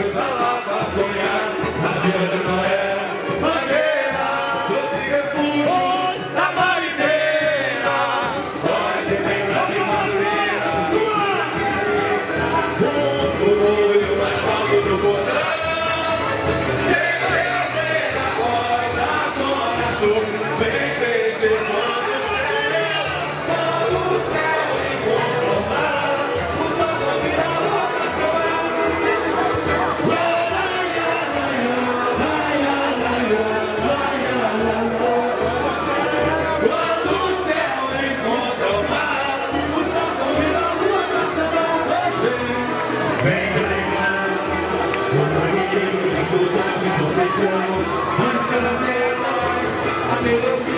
Jerusalem. Who's gonna save my life? I mean,